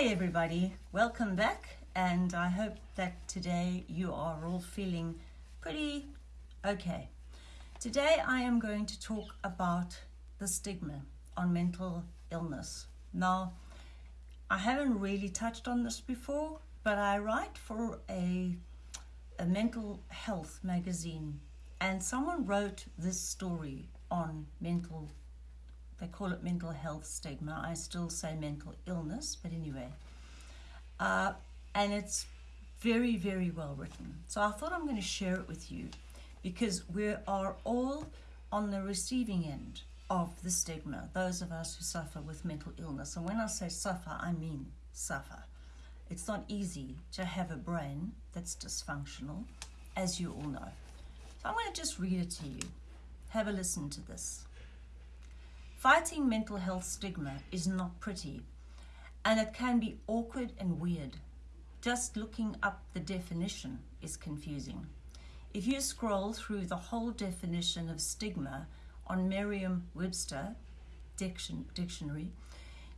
Hi, everybody. Welcome back. And I hope that today you are all feeling pretty okay. Today, I am going to talk about the stigma on mental illness. Now, I haven't really touched on this before, but I write for a, a mental health magazine, and someone wrote this story on mental they call it mental health stigma. I still say mental illness, but anyway. Uh, and it's very, very well written. So I thought I'm going to share it with you because we are all on the receiving end of the stigma, those of us who suffer with mental illness. And when I say suffer, I mean suffer. It's not easy to have a brain that's dysfunctional, as you all know. So I'm going to just read it to you. Have a listen to this. Fighting mental health stigma is not pretty, and it can be awkward and weird. Just looking up the definition is confusing. If you scroll through the whole definition of stigma on Merriam Webster dictionary,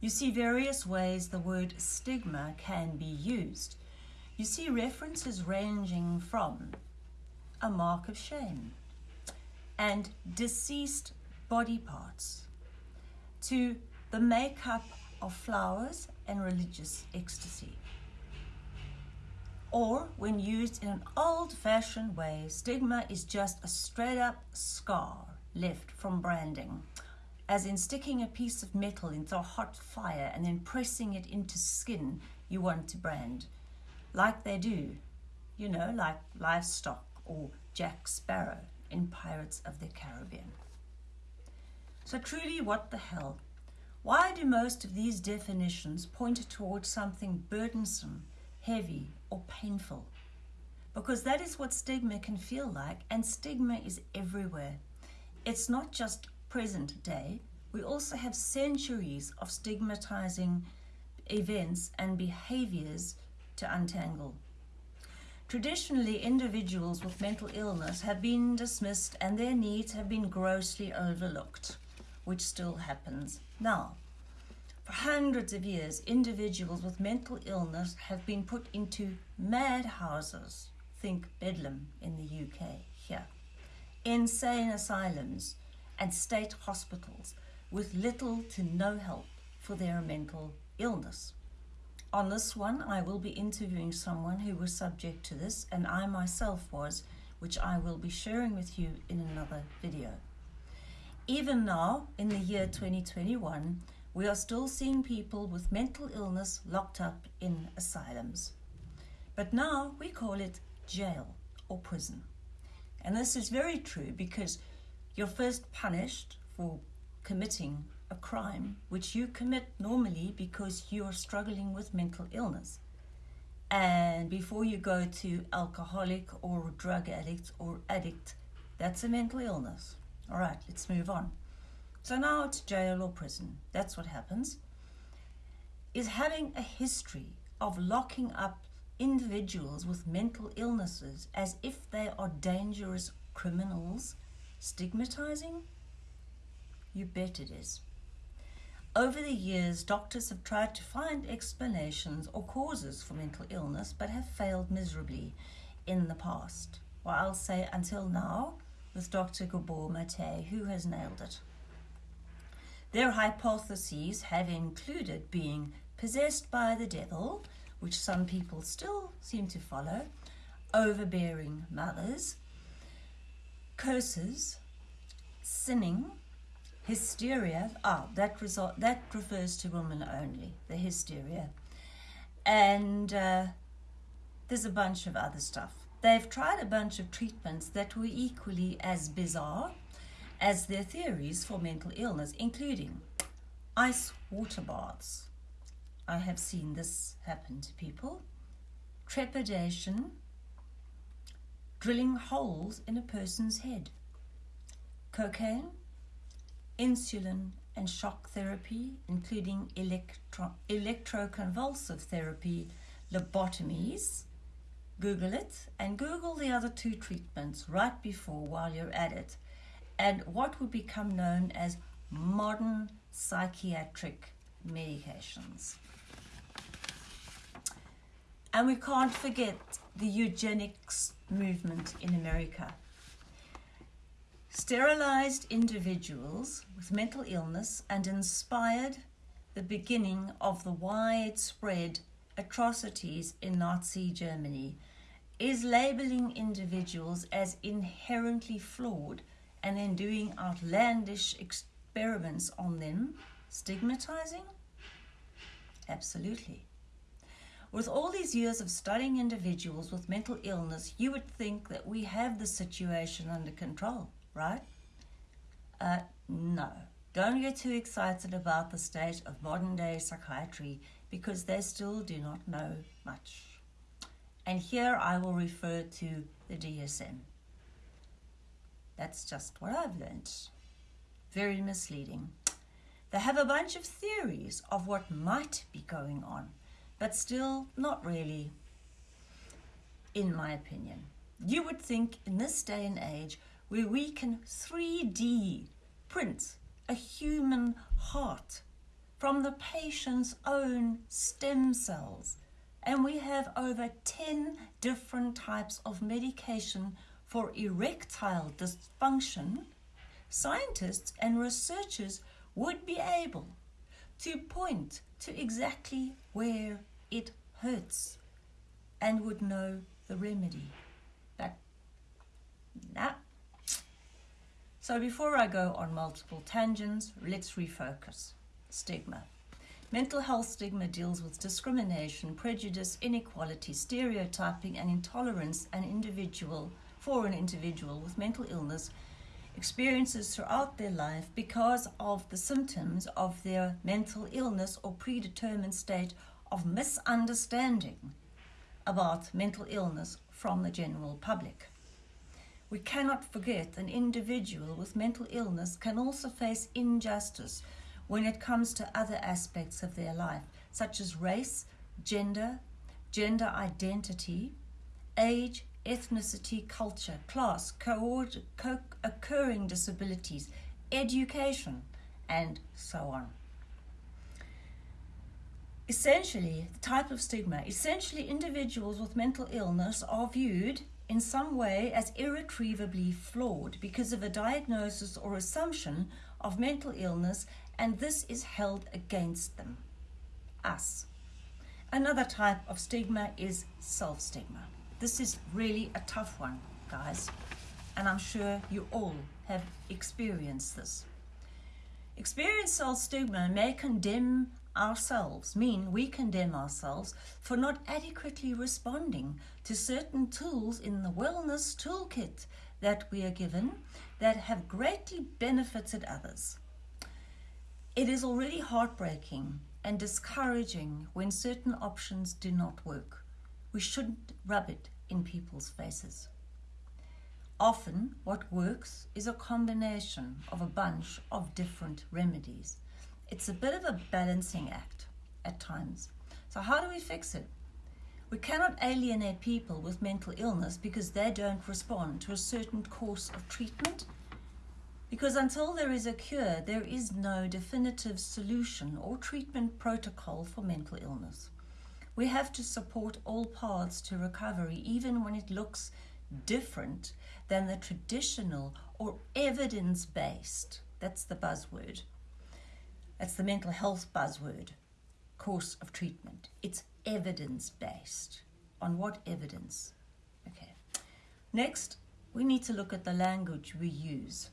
you see various ways the word stigma can be used. You see references ranging from a mark of shame and deceased body parts to the makeup of flowers and religious ecstasy. Or, when used in an old fashioned way, stigma is just a straight up scar left from branding, as in sticking a piece of metal into a hot fire and then pressing it into skin you want to brand, like they do, you know, like livestock or Jack Sparrow in Pirates of the Caribbean. So, truly, what the hell? Why do most of these definitions point towards something burdensome, heavy, or painful? Because that is what stigma can feel like, and stigma is everywhere. It's not just present day, we also have centuries of stigmatizing events and behaviors to untangle. Traditionally, individuals with mental illness have been dismissed and their needs have been grossly overlooked which still happens now. For hundreds of years, individuals with mental illness have been put into madhouses, think Bedlam in the UK here, insane asylums, and state hospitals with little to no help for their mental illness. On this one, I will be interviewing someone who was subject to this, and I myself was, which I will be sharing with you in another video. Even now, in the year 2021, we are still seeing people with mental illness locked up in asylums. But now we call it jail or prison. And this is very true because you're first punished for committing a crime which you commit normally because you are struggling with mental illness. And before you go to alcoholic or drug addict or addict, that's a mental illness. All right, let's move on. So now it's jail or prison. That's what happens. Is having a history of locking up individuals with mental illnesses as if they are dangerous criminals stigmatizing? You bet it is. Over the years, doctors have tried to find explanations or causes for mental illness but have failed miserably in the past. Well, I'll say until now, with Dr. Gabor Mate, who has nailed it. Their hypotheses have included being possessed by the devil, which some people still seem to follow, overbearing mothers, curses, sinning, hysteria. Ah, that result that refers to women only. The hysteria, and uh, there's a bunch of other stuff. They've tried a bunch of treatments that were equally as bizarre as their theories for mental illness, including ice water baths. I have seen this happen to people. Trepidation, drilling holes in a person's head. Cocaine, insulin and shock therapy, including electro- electroconvulsive therapy, lobotomies, Google it and Google the other two treatments right before while you're at it and what would become known as modern psychiatric medications. And we can't forget the eugenics movement in America. Sterilized individuals with mental illness and inspired the beginning of the widespread atrocities in Nazi Germany is labeling individuals as inherently flawed and then doing outlandish experiments on them, stigmatizing? Absolutely. With all these years of studying individuals with mental illness, you would think that we have the situation under control, right? Uh, no. Don't get too excited about the state of modern day psychiatry because they still do not know much. And here I will refer to the DSM. That's just what I've learned. Very misleading. They have a bunch of theories of what might be going on, but still not really, in my opinion. You would think in this day and age where we can 3D print a human heart from the patient's own stem cells. And we have over 10 different types of medication for erectile dysfunction. Scientists and researchers would be able to point to exactly where it hurts and would know the remedy. But, nah, so before I go on multiple tangents, let's refocus. Stigma. Mental health stigma deals with discrimination, prejudice, inequality, stereotyping, and intolerance an individual for an individual with mental illness experiences throughout their life because of the symptoms of their mental illness or predetermined state of misunderstanding about mental illness from the general public. We cannot forget an individual with mental illness can also face injustice when it comes to other aspects of their life, such as race, gender, gender identity, age, ethnicity, culture, class, co occurring disabilities, education, and so on. Essentially, the type of stigma, essentially, individuals with mental illness are viewed in some way as irretrievably flawed because of a diagnosis or assumption of mental illness, and this is held against them, us. Another type of stigma is self stigma. This is really a tough one, guys, and I'm sure you all have experienced this. Experience self stigma may condemn ourselves, mean we condemn ourselves for not adequately responding to certain tools in the wellness toolkit that we are given that have greatly benefited others. It is already heartbreaking and discouraging when certain options do not work. We shouldn't rub it in people's faces. Often, what works is a combination of a bunch of different remedies it's a bit of a balancing act at times. So, how do we fix it? We cannot alienate people with mental illness because they don't respond to a certain course of treatment. Because until there is a cure, there is no definitive solution or treatment protocol for mental illness. We have to support all paths to recovery, even when it looks different than the traditional or evidence based, that's the buzzword, that's the mental health buzzword course of treatment. It's evidence based. On what evidence? Okay. Next, we need to look at the language we use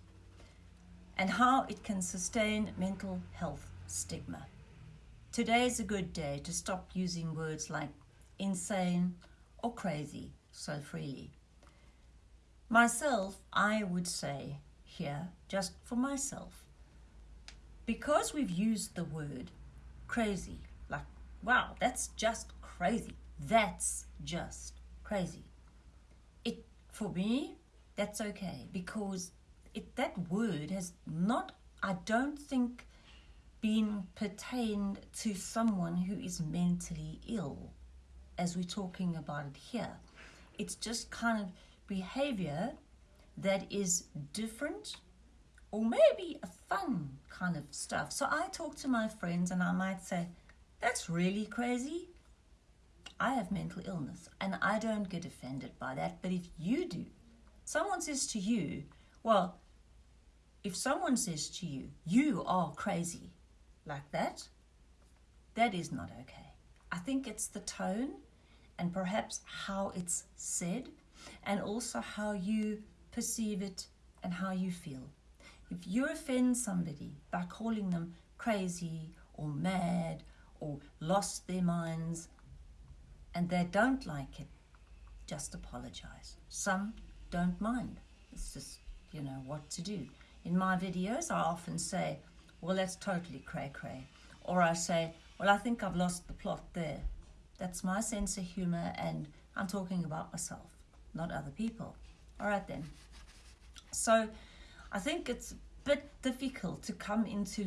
and how it can sustain mental health stigma. Today is a good day to stop using words like insane or crazy so freely. Myself, I would say here, just for myself, because we've used the word crazy, like, wow, that's just crazy. That's just crazy. It, for me, that's okay because it, that word has not, I don't think, been pertained to someone who is mentally ill, as we're talking about it here. It's just kind of behavior that is different or maybe a fun kind of stuff. So I talk to my friends and I might say, That's really crazy. I have mental illness and I don't get offended by that. But if you do, someone says to you, well, if someone says to you, you are crazy like that, that is not okay. I think it's the tone and perhaps how it's said and also how you perceive it and how you feel. If you offend somebody by calling them crazy or mad or lost their minds and they don't like it, just apologize. Some don't mind. It's just, you know, what to do. In my videos, I often say, well, that's totally cray cray. Or I say, well, I think I've lost the plot there. That's my sense of humor, and I'm talking about myself, not other people. All right, then. So I think it's a bit difficult to come into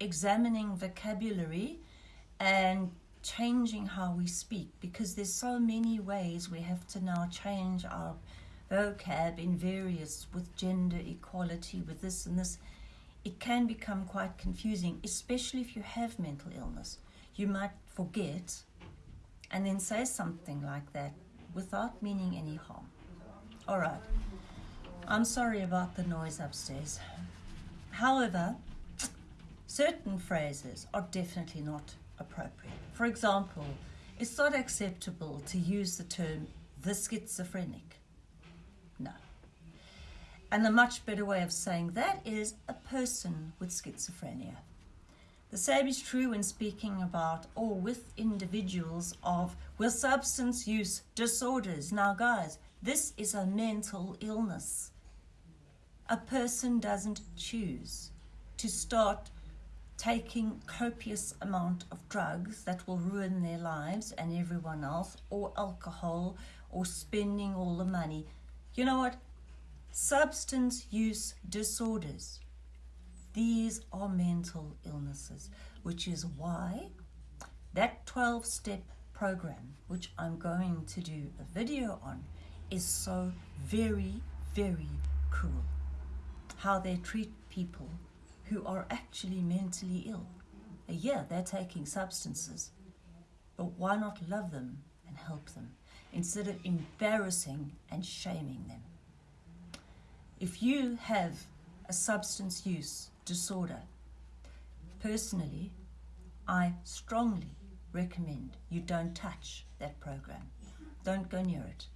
examining vocabulary and changing how we speak because there's so many ways we have to now change our vocab in various with gender equality with this and this it can become quite confusing especially if you have mental illness you might forget and then say something like that without meaning any harm all right i'm sorry about the noise upstairs however certain phrases are definitely not appropriate. For example, it's not acceptable to use the term the schizophrenic. And a much better way of saying that is a person with schizophrenia. The same is true when speaking about or with individuals of with substance use disorders. Now, guys, this is a mental illness. A person doesn't choose to start taking copious amount of drugs that will ruin their lives and everyone else or alcohol or spending all the money you know what substance use disorders these are mental illnesses which is why that 12 step program which I'm going to do a video on is so very very cool how they treat people who are actually mentally ill. Uh, yeah, they're taking substances, but why not love them and help them instead of embarrassing and shaming them? If you have a substance use disorder, personally, I strongly recommend you don't touch that program. Don't go near it.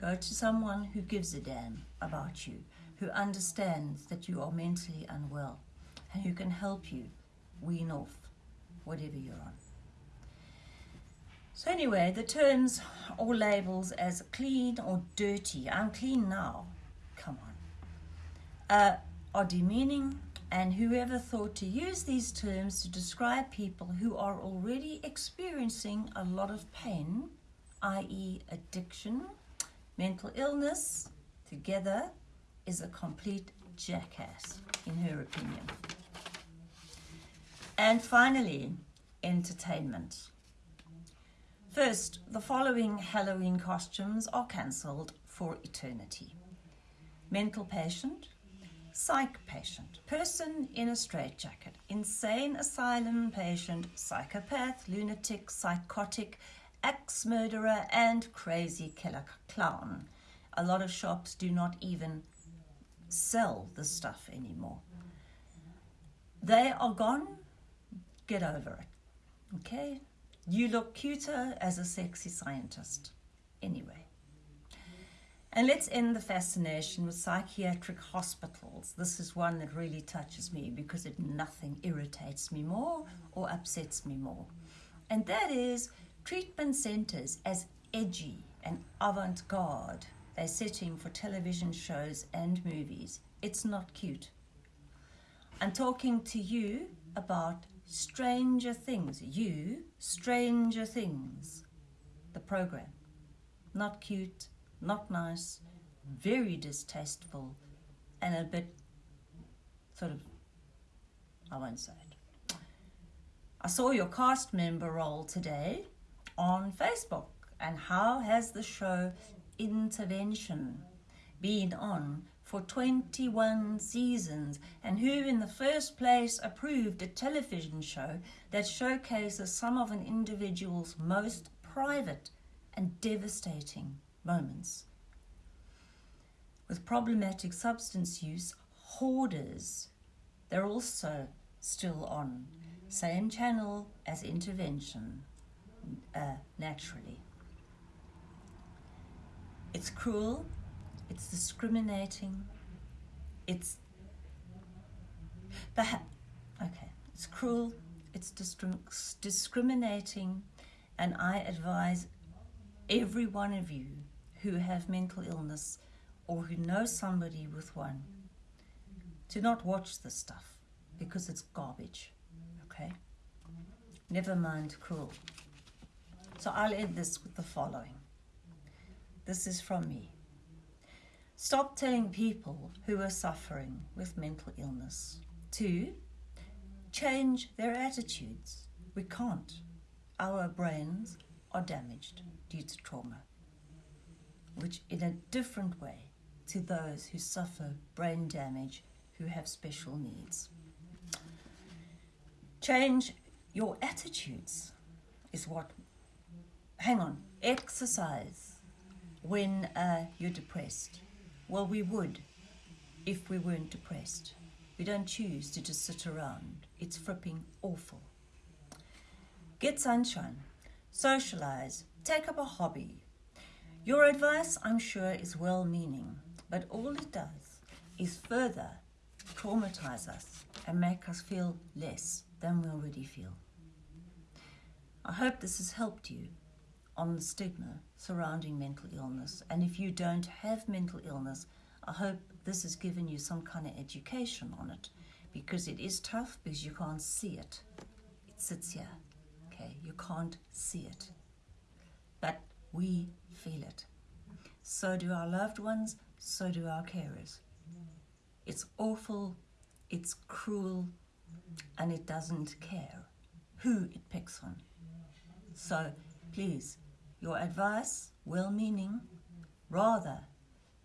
Go to someone who gives a damn about you, who understands that you are mentally unwell and who can help you wean off whatever you're on. So anyway, the terms or labels as clean or dirty, I'm clean now, come on, uh, are demeaning and whoever thought to use these terms to describe people who are already experiencing a lot of pain, i.e. addiction, mental illness, together is a complete jackass, in her opinion. And finally, entertainment. First, the following Halloween costumes are cancelled for eternity. Mental patient, psych patient, person in a straitjacket, insane asylum patient, psychopath, lunatic, psychotic, ex-murderer and crazy killer clown. A lot of shops do not even sell the stuff anymore. They are gone Get over it. Okay? You look cuter as a sexy scientist. Anyway. And let's end the fascination with psychiatric hospitals. This is one that really touches me because it nothing irritates me more or upsets me more. And that is treatment centers as edgy and avant-garde. They're setting for television shows and movies. It's not cute. I'm talking to you about Stranger Things. You, Stranger Things. The program. Not cute, not nice, very distasteful, and a bit sort of, I won't say it. I saw your cast member role today on Facebook. And how has the show Intervention been on for 21 seasons and who in the first place approved a television show that showcases some of an individual's most private and devastating moments. With problematic substance use, hoarders, they're also still on same channel as intervention, uh, naturally. It's cruel, it's discriminating, it's okay, it's cruel, it's discriminating, and I advise every one of you who have mental illness or who know somebody with one to not watch this stuff because it's garbage. Okay? Never mind cruel. So I'll end this with the following. This is from me. Stop telling people who are suffering with mental illness to change their attitudes. We can't. Our brains are damaged due to trauma, which in a different way to those who suffer brain damage who have special needs. Change your attitudes is what. Hang on, exercise when uh, you're depressed. Well, we would if we weren't depressed. We don't choose to just sit around. It's fripping awful. Get sunshine, socialize, take up a hobby. Your advice, I'm sure, is well meaning, but all it does is further traumatize us and make us feel less than we already feel. I hope this has helped you on the stigma surrounding mental illness. And if you don't have mental illness, I hope this has given you some kind of education on it because it is tough because you can't see it. It sits here, okay? You can't see it. But we feel it. So do our loved ones, so do our carers. It's awful, it's cruel, and it doesn't care who it picks on. So please, your advice, well meaning, rather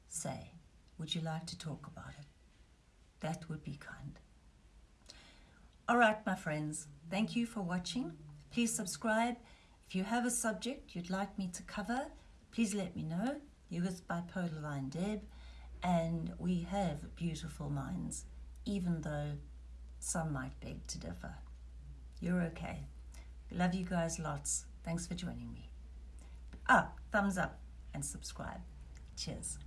say, Would you like to talk about it? That would be kind. All right, my friends, thank you for watching. Please subscribe. If you have a subject you'd like me to cover, please let me know. You're with Bipolar Line Deb, and we have beautiful minds, even though some might beg to differ. You're okay. Love you guys lots. Thanks for joining me. Ah, thumbs up and subscribe. Cheers.